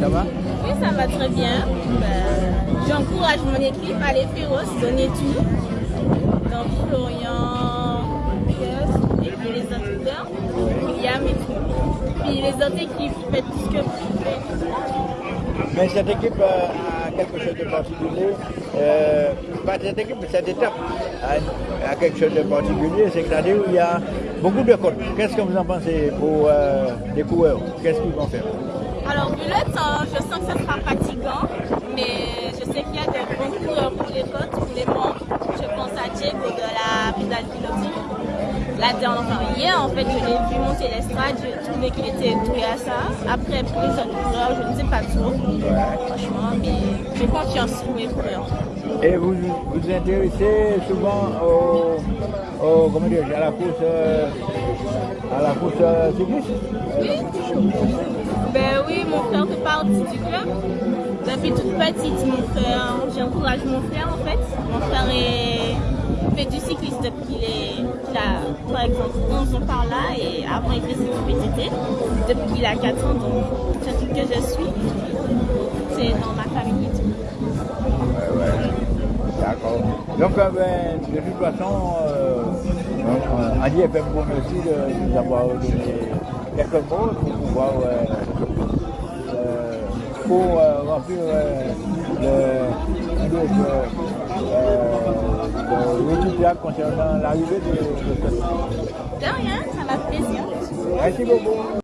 ça va? Oui, ça va très bien. Ben, J'encourage mon équipe à aller féroce, donner tout. Donc Florian, et puis les autres leaders, William et tout. Puis les autres équipes font tout ce que vous faites. Mais cette équipe euh, a quelque chose de particulier. Euh, pas cette équipe, mais cette étape a, a quelque chose de particulier. C'est que c'est-à-dire il y a beaucoup de côtes. Qu'est-ce que vous en pensez pour euh, les coureurs? Qu'est-ce qu'ils vont faire? Alors, le temps, je sens que ce sera fatigant, mais je sais qu'il y a des bons coureurs pour les côtes, pour les monts. Je pense à Diego de la pédale pilotique. La dernière, enfin, hier, en fait, je l'ai vu monter l'estrade, j'ai trouvé qu'il était doué à ça. Après, pour les autres coureurs, je ne sais pas trop, franchement, mais j'ai confiance pour les coureurs. Et vous vous intéressez souvent au, au- comment dire, à la course, euh, à la course euh, cycliste? Oui. Fait partie du club. Depuis toute petite, j'encourage mon frère en fait. Mon frère est, fait du cyclisme depuis qu'il est, a par exemple 11 ans par là et avant il faisait du VTT. Depuis qu'il a 4 ans, donc c'est que je suis. C'est dans ma famille. D'accord. Donc, euh, ben, de toute façon, euh, euh, bon aussi de nous avoir donné quelques mots pour pouvoir euh, pour remplir euh, le, le, euh, le concernant l'arrivée de, de De rien, ça m'a plaisir. Merci beaucoup.